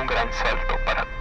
un gran salto para